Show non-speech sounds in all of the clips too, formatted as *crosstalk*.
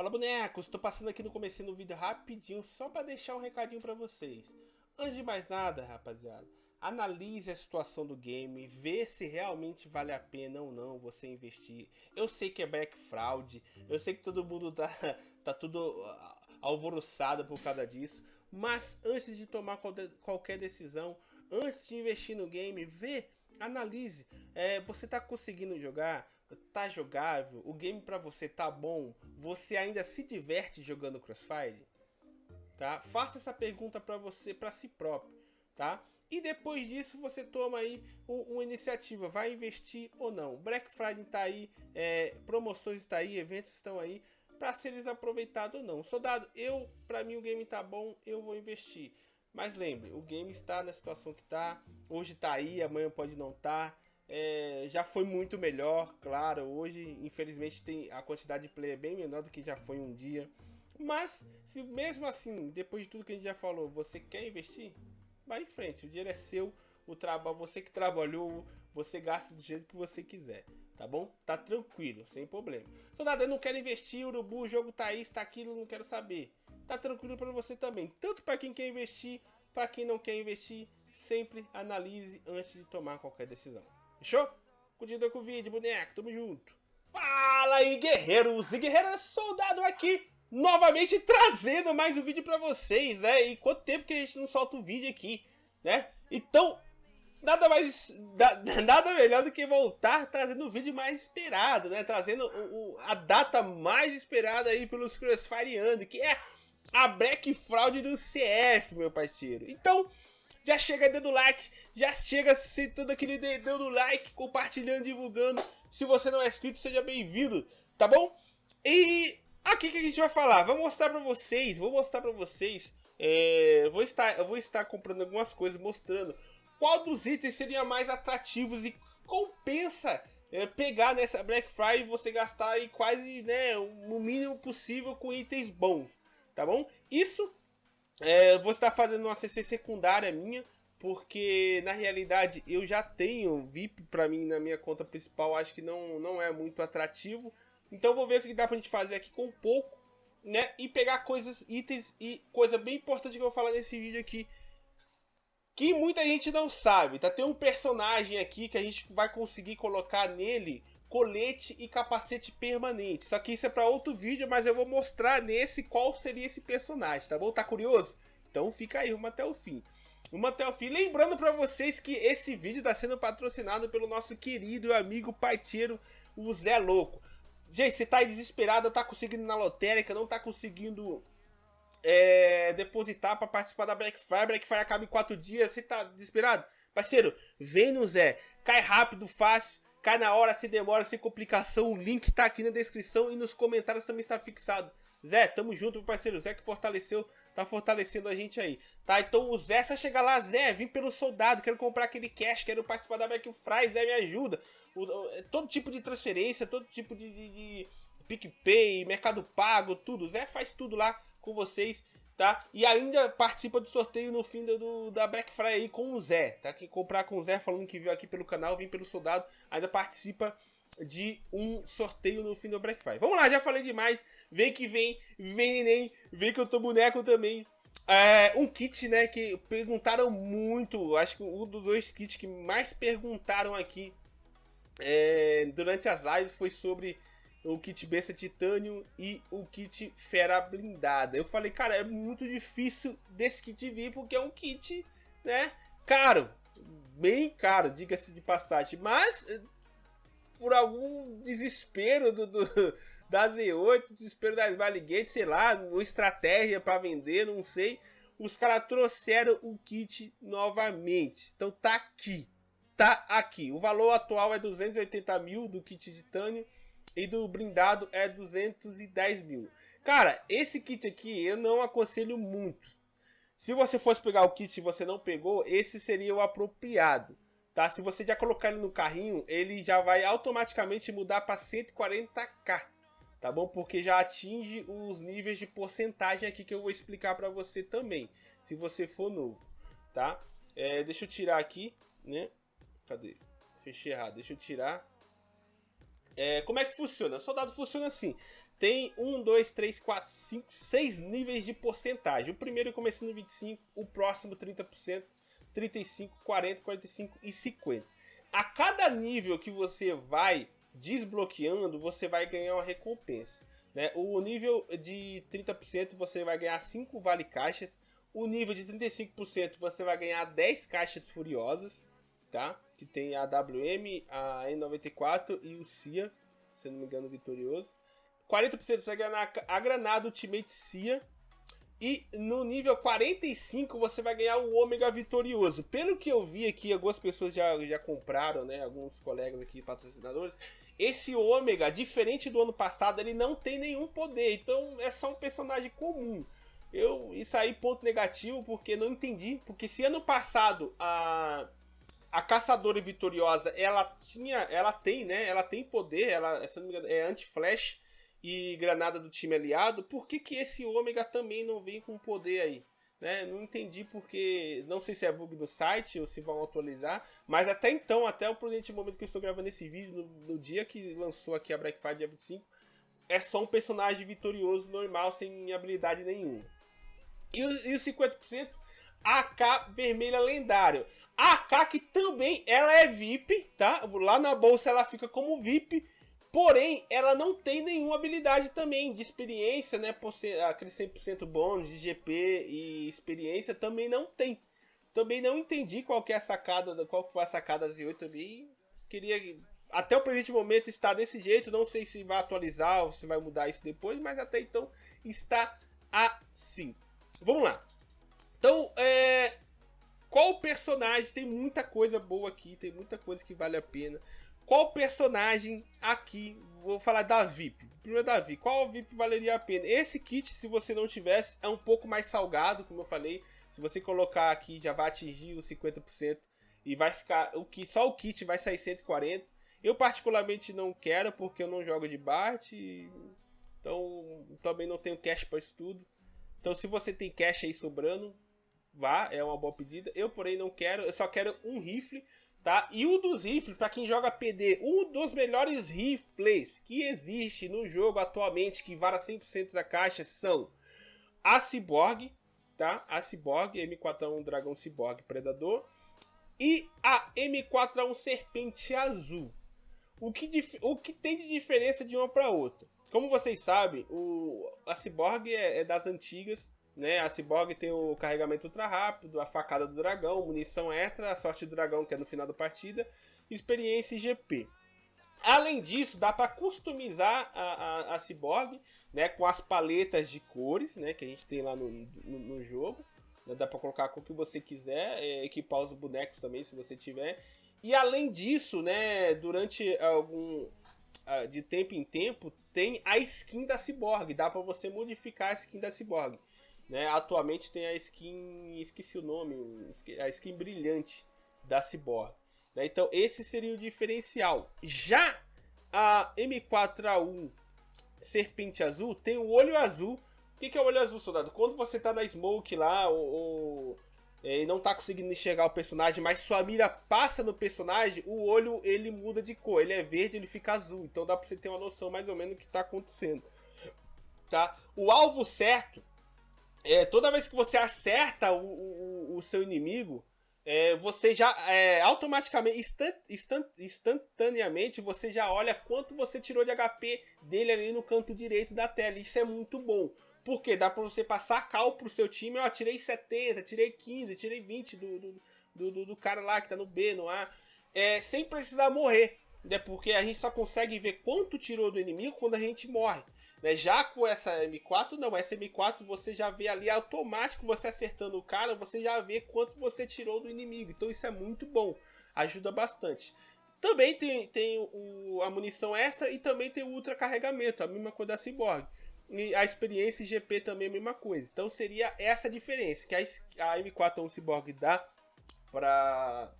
Fala bonecos, tô passando aqui no começo do vídeo rapidinho só para deixar um recadinho para vocês. Antes de mais nada, rapaziada, analise a situação do game, vê se realmente vale a pena ou não você investir. Eu sei que é back fraud, eu sei que todo mundo tá, *laughs* tá tudo ah, alvoroçado por causa disso, mas antes de tomar qualquer decisão, antes de investir no game, vê, analise, é, você tá conseguindo jogar, tá jogável, o game para você tá bom, você ainda se diverte jogando Crossfire? Tá? Faça essa pergunta para você, para si próprio, tá? E depois disso você toma aí uma iniciativa, vai investir ou não. Black Friday tá aí, é, promoções está aí, eventos estão aí para serem aproveitados ou não. Soldado, eu, para mim o game tá bom, eu vou investir. Mas lembre, o game está na situação que tá, hoje tá aí, amanhã pode não estar. Tá. É, já foi muito melhor, claro. Hoje, infelizmente, tem a quantidade de player bem menor do que já foi um dia. Mas, se mesmo assim, depois de tudo que a gente já falou, você quer investir, vai em frente. O dinheiro é seu, o trabalho, você que trabalhou, você gasta do jeito que você quiser, tá bom? Tá tranquilo, sem problema. Soldado, eu não quero investir, urubu, o jogo tá isso, tá aquilo, não quero saber. Tá tranquilo para você também. Tanto para quem quer investir, para quem não quer investir, sempre analise antes de tomar qualquer decisão. Fechou? Curtida com o vídeo, boneco, tamo junto. Fala aí, guerreiros e guerreiras, soldado aqui, novamente trazendo mais um vídeo pra vocês, né? E quanto tempo que a gente não solta um vídeo aqui, né? Então, nada mais, *laughs* nada melhor do que voltar trazendo o vídeo mais esperado, né? Trazendo o, o, a data mais esperada aí pelos Crossfireando, que é a Black Fraud do CS, meu parceiro. Então, já chega dando like, já chega sentando aquele dedão no like, compartilhando, divulgando. Se você não é inscrito, seja bem-vindo, tá bom? E aqui que a gente vai falar, vou mostrar pra vocês, vou mostrar pra vocês, é, vou estar, eu vou estar comprando algumas coisas, mostrando qual dos itens seria mais atrativos e compensa é, pegar nessa Black Friday e você gastar aí quase, né, o mínimo possível com itens bons, tá bom? Isso é, vou estar fazendo uma CC secundária minha, porque na realidade eu já tenho VIP para mim na minha conta principal, acho que não, não é muito atrativo. Então vou ver o que dá pra gente fazer aqui com pouco, né? E pegar coisas, itens e coisa bem importante que eu vou falar nesse vídeo aqui. Que muita gente não sabe, tá? Tem um personagem aqui que a gente vai conseguir colocar nele colete e capacete permanente. Só que isso é para outro vídeo, mas eu vou mostrar nesse qual seria esse personagem, tá bom? Tá curioso? Então fica aí, vamos até o fim. Vamos até o fim. Lembrando para vocês que esse vídeo está sendo patrocinado pelo nosso querido amigo parceiro, o Zé Louco. Gente, você tá aí desesperado, tá conseguindo na lotérica, não tá conseguindo é, depositar para participar da Black Friday. Black Friday acaba em 4 dias, você tá desesperado? Parceiro, vem no Zé, cai rápido, fácil Cai na hora, se demora, sem complicação. O link tá aqui na descrição e nos comentários também está fixado. Zé, tamo junto, meu parceiro. Zé que fortaleceu, tá fortalecendo a gente aí. Tá, então o Zé só chega lá, Zé, vim pelo soldado, quero comprar aquele cash, quero participar da Black Friday, Zé, me ajuda. O, o, é todo tipo de transferência, todo tipo de, de, de PicPay, Mercado Pago, tudo. Zé faz tudo lá com vocês tá? E ainda participa do sorteio no fim do, da Black Friday aí com o Zé, tá? Quem comprar com o Zé falando que viu aqui pelo canal, vem pelo soldado, ainda participa de um sorteio no fim do Black Friday. Vamos lá, já falei demais. Vem que vem, vem neném, vem que eu tô boneco também. É, um kit, né, que perguntaram muito, acho que um dos dois kits que mais perguntaram aqui é, durante as lives foi sobre o kit besta titânio e o kit fera blindada. Eu falei, cara, é muito difícil desse kit vir porque é um kit, né, caro, bem caro, diga-se de passagem, mas por algum desespero do, do *laughs* da Z8, desespero da Smiley sei lá, uma estratégia para vender, não sei, os caras trouxeram o kit novamente. Então tá aqui, tá aqui. O valor atual é 280 mil do kit titânio e do blindado é 210 mil. Cara, esse kit aqui eu não aconselho muito. Se você fosse pegar o kit e você não pegou, esse seria o apropriado. Tá? Se você já colocar ele no carrinho, ele já vai automaticamente mudar para 140k. Tá bom? Porque já atinge os níveis de porcentagem aqui que eu vou explicar para você também. Se você for novo. Tá? É, deixa eu tirar aqui, né? Cadê? Fechei errado. Deixa eu tirar é, como é que funciona? O soldado funciona assim. tem 1, 2, 3, 4, 5, 6 níveis de porcentagem. O primeiro começa no 25, o próximo 30%, 35, 40, 45 e 50. A cada nível que você vai desbloqueando, você vai ganhar uma recompensa. Né? O nível de 30% você vai ganhar 5 vale caixas. O nível de 35% você vai ganhar 10 caixas furiosas, tá? Que tem a WM, a N94 e o CIA, se não me engano, vitorioso. 40% você vai ganhar a granada Ultimate CIA. E no nível 45 você vai ganhar o Ômega Vitorioso. Pelo que eu vi aqui, algumas pessoas já, já compraram, né? Alguns colegas aqui, patrocinadores. Esse Ômega, diferente do ano passado, ele não tem nenhum poder. Então é só um personagem comum. Eu, isso aí, ponto negativo, porque não entendi. Porque se ano passado a, a Caçadora Vitoriosa, ela tinha, ela tem, né? Ela tem poder, ela, se não me engano, é anti-flash e granada do time aliado, por que, que esse ômega também não vem com poder aí? Né? Não entendi porque, não sei se é bug do site ou se vão atualizar, mas até então, até o presente momento que eu estou gravando esse vídeo, no, no dia que lançou aqui a Black Friday dia 25, é só um personagem vitorioso normal, sem habilidade nenhuma. E, e os 50%, AK vermelha lendário. A que também, ela é VIP, tá? Lá na bolsa ela fica como VIP, Porém, ela não tem nenhuma habilidade também de experiência, né? Aquele 100% bônus de GP e experiência também não tem. Também não entendi qual que é a sacada, qual que foi a sacada Z8 também. Queria até o presente momento está desse jeito, não sei se vai atualizar ou se vai mudar isso depois, mas até então está assim. Vamos lá. Então, é... qual personagem? Tem muita coisa boa aqui, tem muita coisa que vale a pena. Qual personagem aqui, vou falar da VIP. Primeiro da VIP, qual VIP valeria a pena? Esse kit, se você não tivesse, é um pouco mais salgado, como eu falei. Se você colocar aqui, já vai atingir os 50% e vai ficar, o que só o kit vai sair 140. Eu particularmente não quero, porque eu não jogo de Bart, então também não tenho cash para isso tudo. Então se você tem cash aí sobrando, vá, é uma boa pedida. Eu porém não quero, eu só quero um rifle tá? E o dos rifles, para quem joga PD, um dos melhores rifles que existe no jogo atualmente, que vara 100% da caixa, são a Cyborg, tá? A Cyborg, M4A1 Dragão Cyborg Predador, e a M4A1 Serpente Azul. O que, o que tem de diferença de uma para outra? Como vocês sabem, o, a Cyborg é, é das antigas, né? A Cyborg tem o carregamento ultra rápido, a facada do dragão, munição extra, a sorte do dragão que é no final da partida, experiência e GP. Além disso, dá para customizar a, a, a, Cyborg né, com as paletas de cores né, que a gente tem lá no, no, no jogo. Né, dá para colocar a cor que você quiser, é, equipar os bonecos também se você tiver. E além disso, né, durante algum de tempo em tempo, tem a skin da Cyborg. Dá para você modificar a skin da Cyborg. Né? Atualmente tem a skin, esqueci o nome, a skin brilhante da Cyborg. Né? Então esse seria o diferencial. Já a M4A1 Serpente Azul tem o olho azul. O que, que é o olho azul, soldado? Quando você tá na smoke lá, ou, ou é, não tá conseguindo enxergar o personagem, mas sua mira passa no personagem, o olho ele muda de cor. Ele é verde, ele fica azul. Então dá pra você ter uma noção mais ou menos do que tá acontecendo. Tá? O alvo certo é, toda vez que você acerta o, o, o seu inimigo, é, você já é, automaticamente, instant, instant, instantaneamente, você já olha quanto você tirou de HP dele ali no canto direito da tela. Isso é muito bom. Porque dá pra você passar cal pro seu time. Ó, tirei 70, tirei 15, tirei 20 do, do, do, do cara lá que tá no B, no A. É, sem precisar morrer. Né? Porque a gente só consegue ver quanto tirou do inimigo quando a gente morre. Né? Já com essa M4, não. Essa M4 você já vê ali automático, você acertando o cara, você já vê quanto você tirou do inimigo. Então isso é muito bom. Ajuda bastante. Também tem, tem o, a munição extra e também tem o ultra carregamento, a mesma coisa da Cyborg. E a experiência GP também é a mesma coisa. Então seria essa a diferença, que a, a M4 Cyborg dá para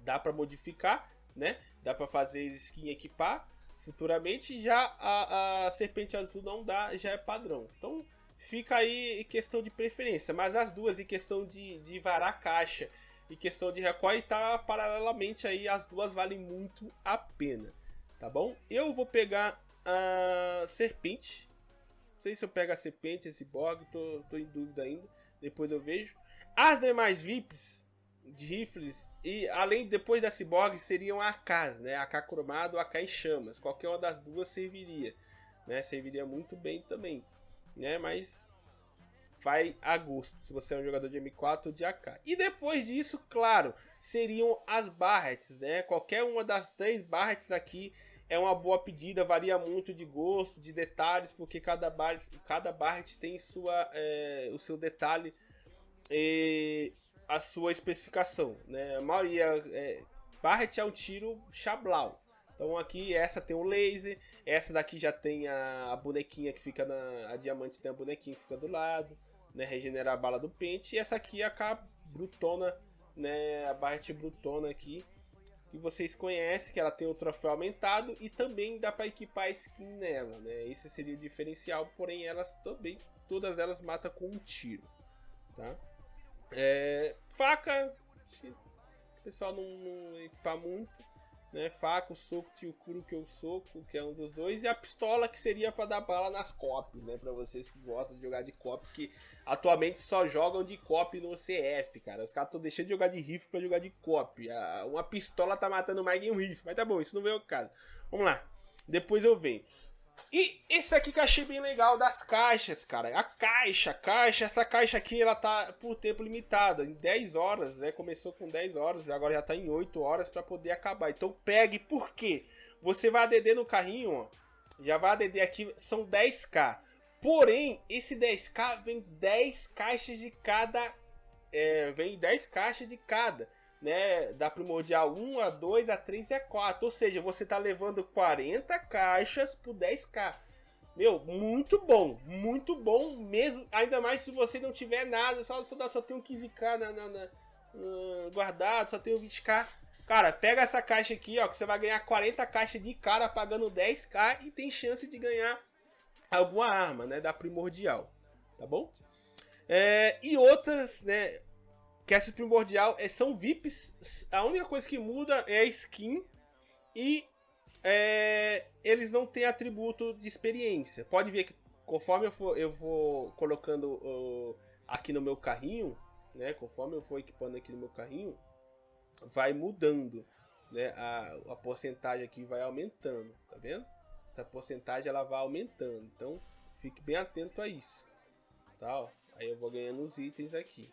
dá para modificar, né? Dá para fazer skin equipar futuramente. Já a, a Serpente Azul não dá, já é padrão. Então fica aí questão de preferência. Mas as duas, em questão de, de varar caixa e questão de recoil, tá paralelamente aí. As duas valem muito a pena. Tá bom? Eu vou pegar a serpente. Não sei se eu pego a serpente, esse Borg, tô, tô em dúvida ainda. Depois eu vejo. As demais VIPs de rifles, e além depois da Cyborg, seriam AKs, né? AK cromado, AK em chamas. Qualquer uma das duas serviria, né? Serviria muito bem também, né? Mas vai a gosto, se você é um jogador de M4 ou de AK. E depois disso, claro, seriam as Barrets, né? Qualquer uma das três Barrets aqui é uma boa pedida, varia muito de gosto, de detalhes, porque cada, bar, cada Barret tem sua, é, o seu detalhe e a sua especificação, né? A maioria é, Barret é um tiro chablau. Então aqui essa tem o laser, essa daqui já tem a, a bonequinha que fica na a diamante tem a bonequinha que fica do lado, né? Regenerar a bala do pente e essa aqui é a brutona, né? A Barret brutona aqui que vocês conhecem, que ela tem o troféu aumentado e também dá para equipar skin nela, né? Esse seria o diferencial, porém elas também, todas elas matam com um tiro, tá? É, faca, o pessoal não, não equipa muito, né? Faca, o soco, tio cru que eu soco, que é um dos dois, e a pistola que seria para dar bala nas copies, né? Para vocês que gostam de jogar de cop, que atualmente só jogam de cop no CF, cara. Os caras estão deixando de jogar de rifle para jogar de cop. Uma pistola tá matando mais que um rifle, mas tá bom, isso não veio o caso. Vamos lá. Depois eu venho. E esse aqui que eu achei bem legal das caixas, cara. A caixa, a caixa, essa caixa aqui ela tá por tempo limitado, em 10 horas, né? Começou com 10 horas, agora já tá em 8 horas para poder acabar. Então pegue, por quê? Você vai ADD no carrinho, ó. Já vai ADD aqui, são 10k. Porém, esse 10k vem 10 caixas de cada. É, vem 10 caixas de cada né, da primordial 1, a 2, a 3 e a 4. Ou seja, você tá levando 40 caixas por 10k. Meu, muito bom, muito bom mesmo. Ainda mais se você não tiver nada, só, só, só tem um 15k na, na, na, guardado, só tem um 20k. Cara, pega essa caixa aqui, ó, que você vai ganhar 40 caixas de cara pagando 10k e tem chance de ganhar alguma arma, né, da primordial, tá bom? É, e outras, né, essa primordial é, são VIPs. A única coisa que muda é a skin e é, eles não têm atributo de experiência. Pode ver que conforme eu, for, eu vou colocando uh, aqui no meu carrinho, né? Conforme eu for equipando aqui no meu carrinho, vai mudando, né? A, a porcentagem aqui vai aumentando, tá vendo? Essa porcentagem ela vai aumentando, então fique bem atento a isso, tá? Aí eu vou ganhando os itens aqui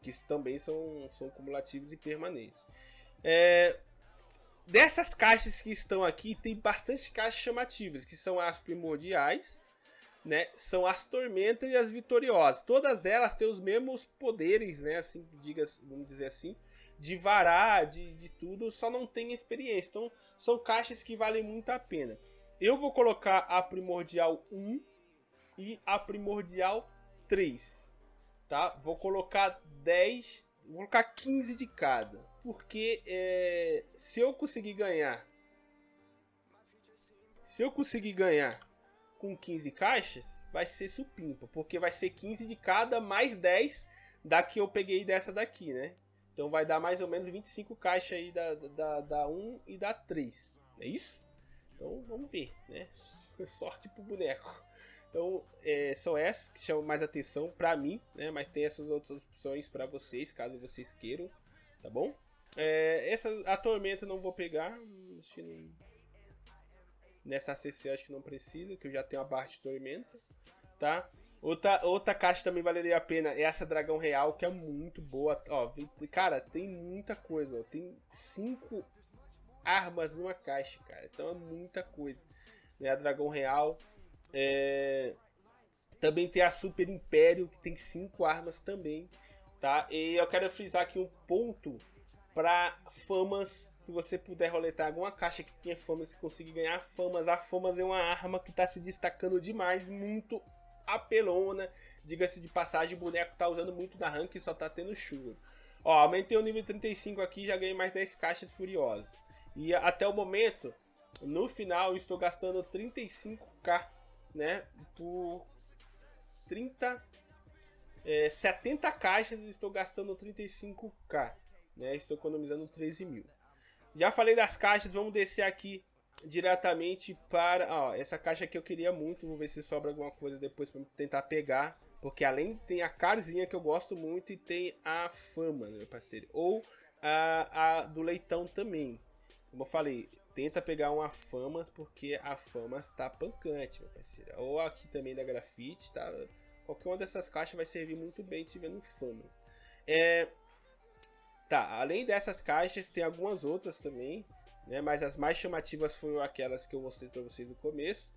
que também são, são cumulativos e permanentes. É, dessas caixas que estão aqui, tem bastante caixas chamativas, que são as primordiais, né? São as tormentas e as vitoriosas. Todas elas têm os mesmos poderes, né? Assim, diga, vamos dizer assim, de varar, de, de tudo, só não tem experiência. Então, são caixas que valem muito a pena. Eu vou colocar a primordial 1 e a primordial 3 tá? Vou colocar 10, vou colocar 15 de cada, porque é, se eu conseguir ganhar, se eu conseguir ganhar com 15 caixas, vai ser supimpa, porque vai ser 15 de cada mais 10 da que eu peguei dessa daqui, né? Então vai dar mais ou menos 25 caixas aí da, da, da 1 e da 3, é isso? Então vamos ver, né? *laughs* Sorte pro boneco. Então, é, são essas que chamam mais atenção para mim, né? Mas tem essas outras opções para vocês, caso vocês queiram, tá bom? É, essa, a Tormenta não vou pegar, não, nessa ACC acho que não precisa, que eu já tenho a barra de Tormenta, tá? Outra, outra caixa também valeria a pena é essa Dragão Real, que é muito boa. Ó, cara, tem muita coisa, ó. Tem cinco armas numa caixa, cara. Então é muita coisa. Né? A Dragão Real, é... Também tem a Super Império, que tem cinco armas também, tá? E eu quero frisar aqui um ponto para famas, se você puder roletar alguma caixa que tenha famas, se conseguir ganhar famas. A famas é uma arma que está se destacando demais, muito apelona. Diga-se de passagem, o boneco tá usando muito na rank e só tá tendo chuva. Ó, aumentei o nível 35 aqui, já ganhei mais 10 caixas furiosas. E até o momento, no final, estou gastando 35k né, por 30, é, 70 caixas estou gastando 35k, né, estou economizando 13 mil. Já falei das caixas, vamos descer aqui diretamente para. Ó, essa caixa aqui eu queria muito. Vou ver se sobra alguma coisa depois para tentar pegar. Porque além tem a carzinha que eu gosto muito e tem a fama, né, meu parceiro? Ou a, a do leitão também. Como eu falei, tenta pegar uma famas porque a famas tá pancante, meu parceiro. Ou aqui também da grafite, tá? Qualquer uma dessas caixas vai servir muito bem tiver famas. É... Tá, além dessas caixas, tem algumas outras também né? Mas as mais chamativas foram aquelas que eu mostrei para vocês no começo.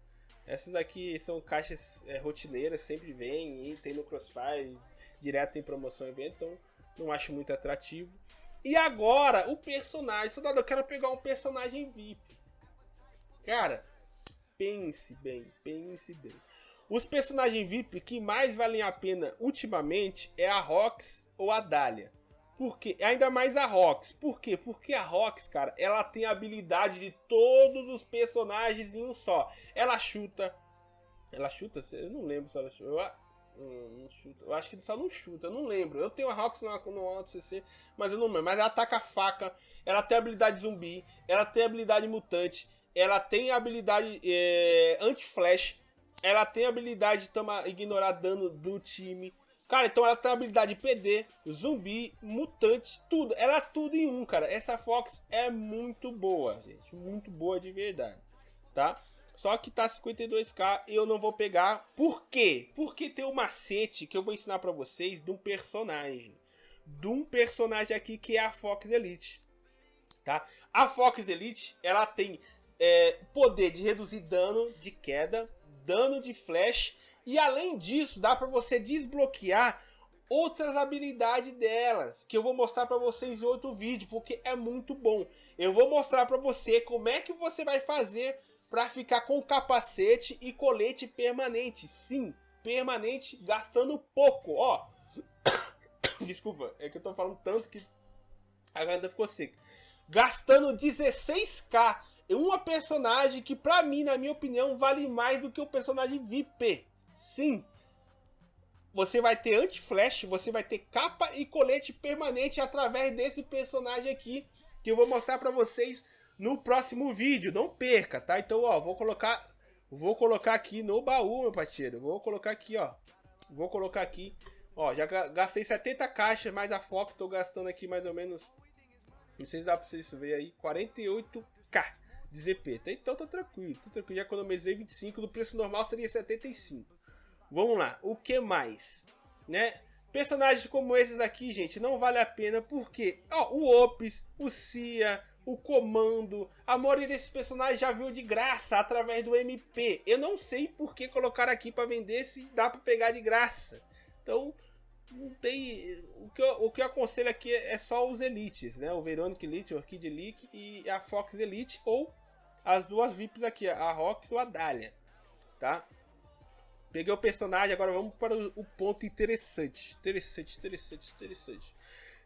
Essas aqui são caixas é, rotineiras, sempre vem e tem no Crossfire, direto em promoção evento, então não acho muito atrativo. E agora, o personagem. Soldado, eu quero pegar um personagem VIP. Cara, pense bem, pense bem. Os personagens VIP que mais valem a pena ultimamente é a Rox ou a Dahlia. Porque ainda mais a Rox. Por quê? Porque a Rox, cara, ela tem a habilidade de todos os personagens em um só. Ela chuta. Ela chuta? Eu não lembro se ela chuta. Eu, acho que só não chuta, eu não lembro. Eu tenho a Rox no, no CC, mas eu não lembro. Mas ela ataca faca, ela tem habilidade zumbi, ela tem habilidade mutante, ela tem habilidade é, anti-flash, ela tem habilidade de tomar, ignorar dano do time. Cara, então ela tem habilidade PD, zumbi, mutante, tudo. Ela é tudo em um, cara. Essa Fox é muito boa, gente. Muito boa de verdade, tá? Só que tá 52k e eu não vou pegar. Por quê? Porque tem um macete que eu vou ensinar pra vocês de um personagem. De um personagem aqui que é a Fox Elite. Tá? A Fox Elite, ela tem é, poder de reduzir dano de queda, dano de flash e além disso, dá para você desbloquear outras habilidades delas, que eu vou mostrar para vocês em outro vídeo, porque é muito bom. Eu vou mostrar para você como é que você vai fazer para ficar com capacete e colete permanente. Sim, permanente, gastando pouco, ó. *coughs* Desculpa, é que eu tô falando tanto que a garganta ficou seca. Gastando 16k em uma personagem que pra mim, na minha opinião, vale mais do que o personagem VIP. Sim, você vai ter anti-flash, você vai ter capa e colete permanente através desse personagem aqui, que eu vou mostrar para vocês no próximo vídeo. Não perca, tá? Então, ó, vou colocar, vou colocar aqui no baú, meu parceiro. Vou colocar aqui, ó. Vou colocar aqui. Ó, já gastei 70 caixas, mais a foco, tô gastando aqui mais ou menos, não sei se dá pra vocês ver aí, 48k de ZP. Tá? Então tá tranquilo, tá tranquilo. Já economizei 25, no preço normal seria 75. Vamos lá, o que mais? Né? Personagens como esses aqui, gente, não vale a pena porque ó, o Opis, o Cia, o Comando, a maioria desses personagens já viu de graça através do MP. Eu não sei por que colocar aqui para vender se dá para pegar de graça. Então, não tem. O que, eu, o que eu aconselho aqui é só os Elites, né? O Veronic Elite, o Orchid Elite e a Fox Elite, ou as duas VIPs aqui, a Rox ou a Dahlia, tá? Peguei o personagem, agora vamos para o ponto interessante. Interessante, interessante, interessante.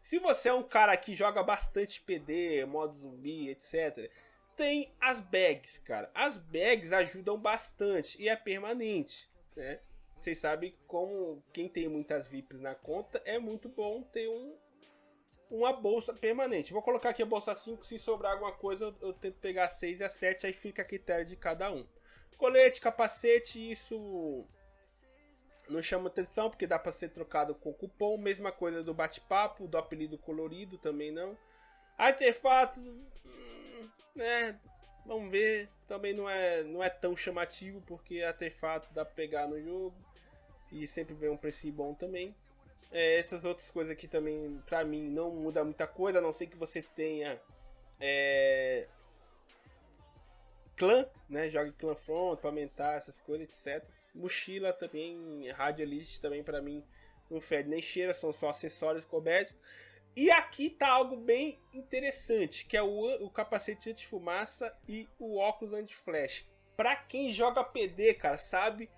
Se você é um cara que joga bastante PD, modo zumbi, etc. Tem as bags, cara. As bags ajudam bastante e é permanente, né? Vocês sabem como quem tem muitas VIPs na conta é muito bom ter um, uma bolsa permanente. Vou colocar aqui a bolsa 5, se sobrar alguma coisa eu, eu tento pegar 6 e a 7, aí fica a critério de cada um. Colete, capacete, isso não chama atenção porque dá para ser trocado com cupom. Mesma coisa do bate-papo, do apelido colorido também não. Artefato, né? Vamos ver. Também não é, não é tão chamativo porque artefato dá para pegar no jogo e sempre vem um preço bom também. É, essas outras coisas aqui também, pra mim, não muda muita coisa, a não ser que você tenha é, clã, né? Jogue clã front para aumentar essas coisas, etc. Mochila também, radialist também para mim não fede nem cheira, são só acessórios cobertos. E aqui tá algo bem interessante, que é o, o capacete anti-fumaça e o óculos anti-flash. Para quem joga PD, cara, sabe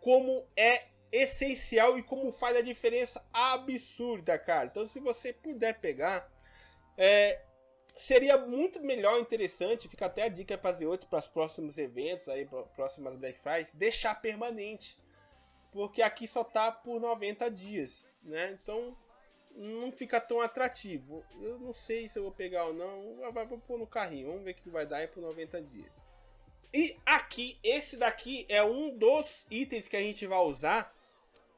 como é essencial e como faz a diferença absurda, cara. Então se você puder pegar, é, seria muito melhor, interessante, fica até a dica para fazer outro para os próximos eventos, aí próximas Black Fridays, deixar permanente. Porque aqui só tá por 90 dias, né? Então não fica tão atrativo. Eu não sei se eu vou pegar ou não, vou pôr no carrinho, vamos ver o que vai dar aí por 90 dias. E aqui, esse daqui é um dos itens que a gente vai usar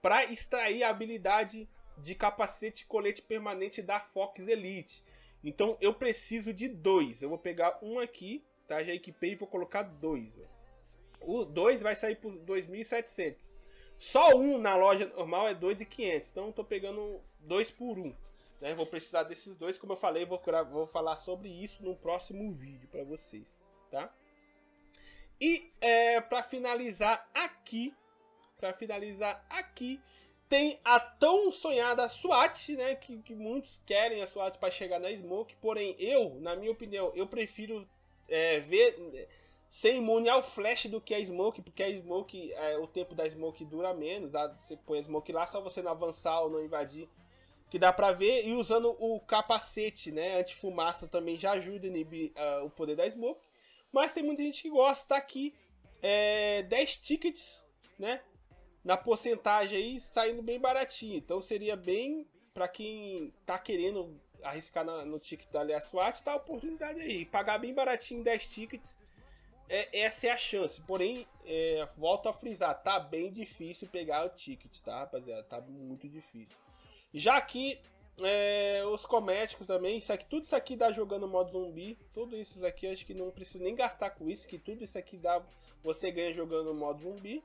para extrair a habilidade de capacete e colete permanente da Fox Elite. Então eu preciso de dois. Eu vou pegar um aqui, tá? Já equipei e vou colocar dois. O dois vai sair por 2.700. Só um na loja normal é 2.500. Então eu tô pegando dois por um. Né? Vou precisar desses dois, como eu falei, vou, vou falar sobre isso no próximo vídeo para vocês, tá? E é, para finalizar aqui, para finalizar aqui, tem a tão sonhada SWAT, né? Que, que muitos querem a SWAT para chegar na Smoke. Porém, eu, na minha opinião, eu prefiro é, ver ser imune ao flash do que a Smoke, porque a Smoke, é, o tempo da Smoke dura menos. Tá? Você põe a Smoke lá, só você não avançar ou não invadir que dá pra ver, e usando o capacete, né, anti-fumaça também já ajuda a inibir uh, o poder da Smoke, mas tem muita gente que gosta, tá aqui, é, 10 tickets, né, na porcentagem aí, saindo bem baratinho, então seria bem, pra quem tá querendo arriscar na, no ticket da Alias SWAT, tá a oportunidade aí, pagar bem baratinho 10 tickets, é, essa é a chance, porém, é, volto a frisar, tá bem difícil pegar o ticket, tá rapaziada, tá muito difícil. Já que é, os cosméticos também, isso aqui, tudo isso aqui dá jogando modo zumbi. Tudo isso aqui acho que não precisa nem gastar com isso, que tudo isso aqui dá você ganha jogando modo zumbi,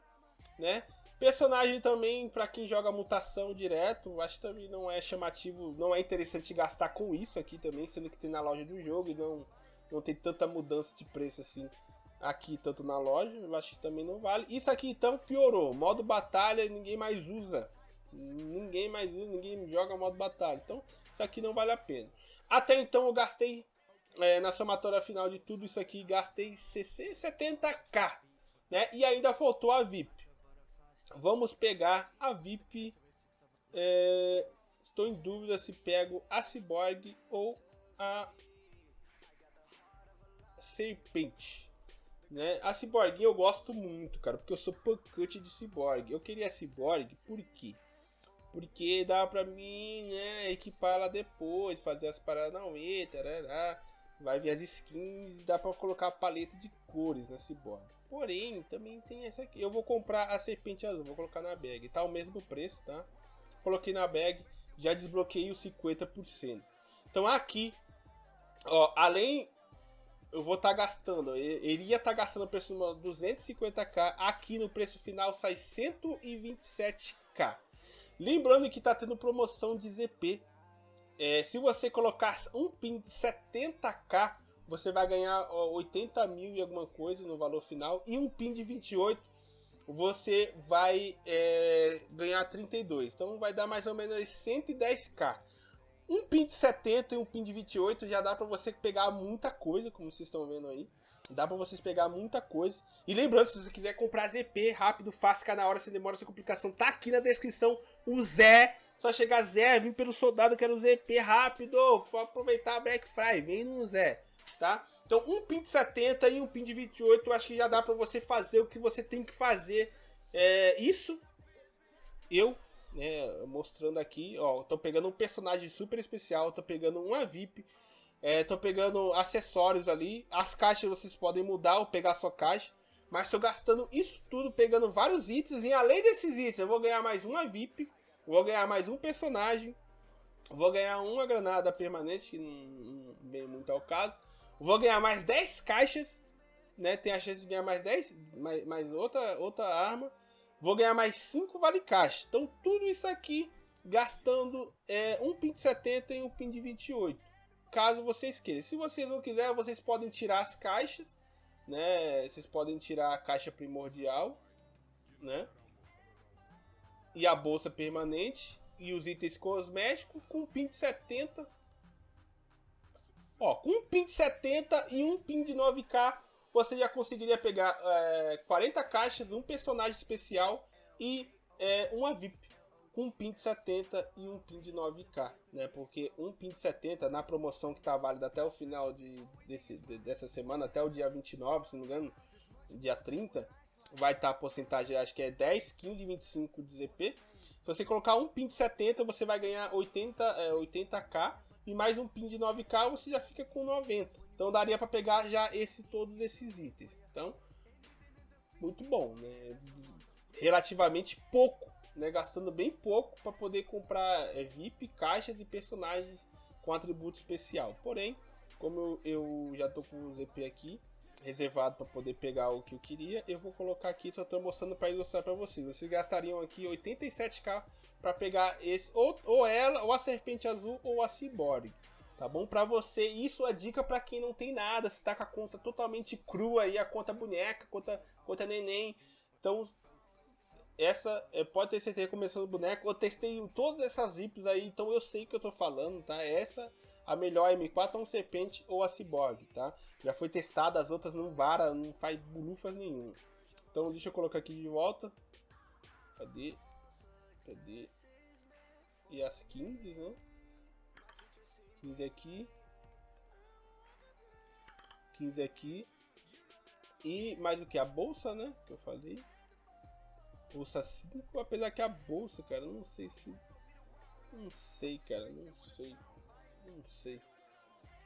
né? Personagem também para quem joga mutação direto, acho que também não é chamativo, não é interessante gastar com isso aqui também, sendo que tem na loja do jogo e não não tem tanta mudança de preço assim aqui tanto na loja, eu acho que também não vale. Isso aqui então piorou, modo batalha ninguém mais usa. Ninguém mais usa, ninguém joga modo batalha. Então, isso aqui não vale a pena. Até então eu gastei, é, na somatória final de tudo isso aqui, gastei 70k. Né? E ainda faltou a VIP. Vamos pegar a VIP. É, estou em dúvida se pego a Cyborg ou a Serpente. Né? A Cyborg eu gosto muito, cara, porque eu sou pancute de Cyborg. Eu queria a Cyborg por quê? Porque dá pra mim, né, equipar ela depois, fazer as paradas na UE, tarará. Vai vir as skins, dá pra colocar a paleta de cores na Cyborg. Porém, também tem essa aqui. Eu vou comprar a serpente azul, vou colocar na bag. Tá o mesmo preço, tá? Coloquei na bag, já desbloqueei os 50%. Então aqui, ó, além eu vou estar tá gastando, eu iria estar tá gastando o preço de 250k, aqui no preço final sai 127k. Lembrando que está tendo promoção de ZP. É, se você colocar um pin de 70k, você vai ganhar ó, 80 mil e alguma coisa no valor final. E um pin de 28, você vai é, ganhar 32. Então vai dar mais ou menos 110k. Um pin de 70 e um pin de 28 já dá para você pegar muita coisa, como vocês estão vendo aí. Dá pra vocês pegar muita coisa. E lembrando, se você quiser comprar ZP rápido, fácil, cada hora, sem demora, sem complicação, tá aqui na descrição o Zé. Só chegar Zé, vim pelo soldado, quero ZP rápido. Pra aproveitar a Black Friday, vem no Zé, tá? Então, um pin de 70 e um pin de 28, eu acho que já dá pra você fazer o que você tem que fazer. É, isso, eu, né, mostrando aqui, ó, tô pegando um personagem super especial, tô pegando uma VIP, é, tô pegando acessórios ali. As caixas vocês podem mudar ou pegar a sua caixa. Mas estou gastando isso tudo, pegando vários itens. E além desses itens, eu vou ganhar mais uma VIP. Vou ganhar mais um personagem. Vou ganhar uma granada permanente, que não, vem muito ao caso. Vou ganhar mais 10 caixas. Né? Tem a chance de ganhar mais 10, mais, mais outra, outra arma. Vou ganhar mais 5 vale caixa. Então tudo isso aqui gastando é, um pin de 70 e um pin de 28 caso vocês queiram. Se vocês não quiserem, vocês podem tirar as caixas, né? Vocês podem tirar a caixa primordial, né? E a bolsa permanente e os itens cosméticos com um pin de 70. Ó, com um pin de 70 e um pin de 9k, você já conseguiria pegar é, 40 caixas, um personagem especial e é, uma VIP com um pin de 70 e um pin de 9k, né? Porque um pin de 70 na promoção que está válida até o final de, desse, de, dessa semana, até o dia 29, se não me engano, dia 30, vai estar tá a porcentagem, acho que é 10, 15, 25 de ZP. Se você colocar um pin de 70, você vai ganhar 80, é, 80k e mais um pin de 9k, você já fica com 90. Então daria para pegar já esse todos esses itens. Então, muito bom, né? Relativamente pouco, né? Gastando bem pouco para poder comprar é, VIP, caixas e personagens com atributo especial. Porém, como eu, eu já tô com o ZP aqui reservado para poder pegar o que eu queria, eu vou colocar aqui, só tô mostrando para ilustrar para vocês. Vocês gastariam aqui 87k para pegar esse ou, ou ela, ou a serpente azul ou a cyborg tá bom? Para você, isso é dica para quem não tem nada, se tá com a conta totalmente crua aí, a conta boneca, conta, conta neném. Então, essa, é, pode ter certeza começando boneco. Eu testei todas essas zips aí, então eu sei o que eu tô falando, tá? Essa a melhor M4 é um Serpente ou a Cyborg, tá? Já foi testada, as outras não vara, não faz bulufas nenhum. Então deixa eu colocar aqui de volta. Cadê? Cadê? E as 15, né? 15 aqui. 15 aqui. E mais o que? A bolsa, né? Que eu falei. Bolsa 5, apesar que a bolsa, cara, não sei se... Não sei, cara, não sei. Não sei.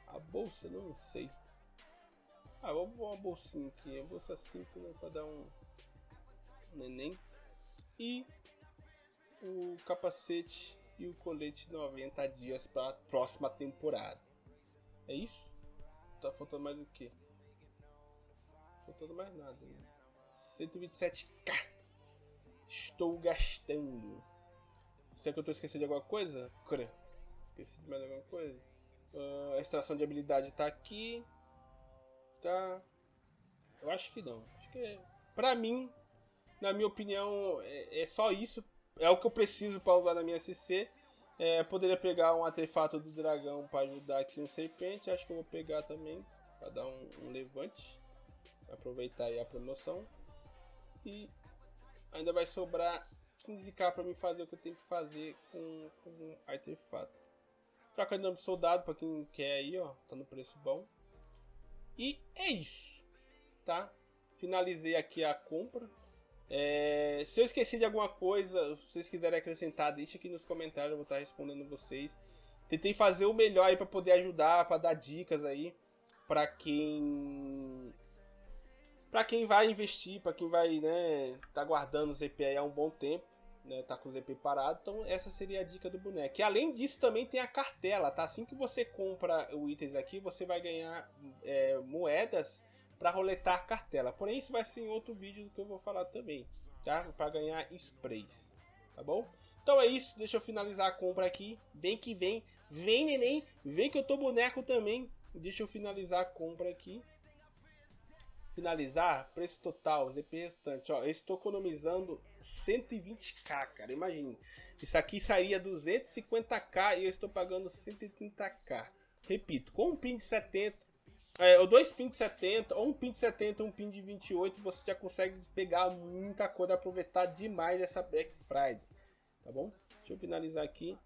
A bolsa, não sei. Ah, vou pôr uma bolsinha aqui. A bolsa 5, né? Pra dar um... Neném. E o capacete e o colete 90 dias para a próxima temporada. É isso? Tá faltando mais o que? Faltando mais nada. Né? 127k. Estou gastando. Será que eu estou esquecendo de alguma coisa? Cra. Esqueci de mais alguma coisa? Uh, a extração de habilidade está aqui. Tá. Eu acho que não. Acho que é. Pra mim, na minha opinião, é, é só isso é o que eu preciso para usar na minha CC. É, poderia pegar um artefato do dragão para ajudar aqui um serpente. Acho que eu vou pegar também para dar um, um, levante. Aproveitar aí a promoção. E ainda vai sobrar 15k para mim fazer o que eu tenho que fazer com, com um artefato. Troca de nome soldado para quem quer aí, ó. Tá no preço bom. E é isso, tá? Finalizei aqui a compra. É, se eu esqueci de alguma coisa, se vocês quiserem acrescentar, deixa aqui nos comentários, eu vou estar respondendo vocês. Tentei fazer o melhor aí para poder ajudar, para dar dicas aí para quem para quem vai investir, para quem vai, né, tá guardando o aí há um bom tempo, né, tá com o ZP parado. Então essa seria a dica do boneco. E além disso também tem a cartela, tá? Assim que você compra o itens aqui, você vai ganhar é, moedas para roletar cartela. Porém, isso vai ser em outro vídeo que eu vou falar também, tá? Para ganhar sprays, tá bom? Então é isso, deixa eu finalizar a compra aqui. Vem que vem, vem neném, vem que eu tô boneco também. Deixa eu finalizar a compra aqui. Finalizar, preço total, ZP restante, ó, eu estou economizando 120k, cara, imagine. Isso aqui sairia 250k e eu estou pagando 130k. Repito, com um pin de 70, é, ou dois pins de 70, ou um pin de 70 um pin de 28, você já consegue pegar muita coisa, aproveitar demais essa Black Friday, tá bom? Deixa eu finalizar aqui.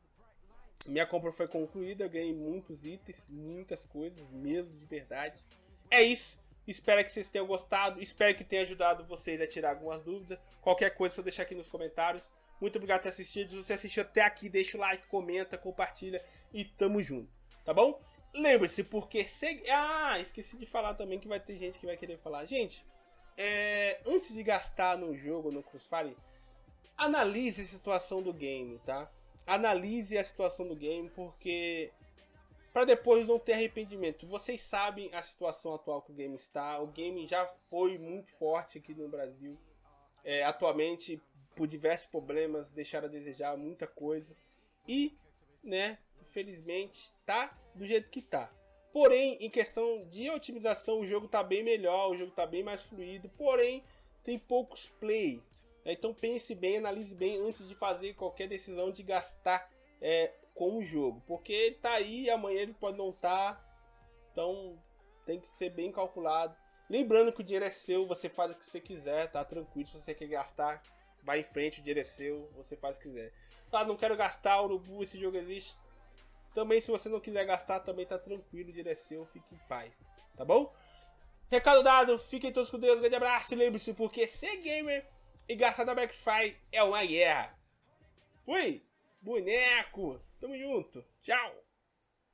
Minha compra foi concluída, ganhei muitos itens, muitas coisas, mesmo de verdade. É isso, espero que vocês tenham gostado, espero que tenha ajudado vocês a tirar algumas dúvidas. Qualquer coisa, só deixar aqui nos comentários. Muito obrigado por ter assistido, se você assistiu até aqui, deixa o like, comenta, compartilha e tamo junto, tá bom? Lembre-se, porque... Se... Ah, esqueci de falar também que vai ter gente que vai querer falar. Gente, é... antes de gastar no jogo, no Crossfire, analise a situação do game, tá? Analise a situação do game, porque... Para depois não ter arrependimento. Vocês sabem a situação atual que o game está. O game já foi muito forte aqui no Brasil. É, atualmente, por diversos problemas, deixaram a desejar muita coisa. E, né, infelizmente, tá do jeito que tá. Porém, em questão de otimização, o jogo tá bem melhor, o jogo tá bem mais fluido, porém, tem poucos plays. Então pense bem, analise bem antes de fazer qualquer decisão de gastar é, com o jogo. Porque ele tá aí, amanhã ele pode não estar. Tá, então tem que ser bem calculado. Lembrando que o dinheiro é seu, você faz o que você quiser, tá tranquilo. Se você quer gastar, vai em frente, o dinheiro é seu, você faz o que quiser. Ah, não quero gastar, Urubu, esse jogo existe. Também, se você não quiser gastar, também tá tranquilo, o é seu, fique em paz, tá bom? Recado dado, fiquem todos com Deus, um grande abraço e lembre-se, porque ser gamer e gastar na Black Friday é uma guerra. Fui! Boneco! Tamo junto! Tchau!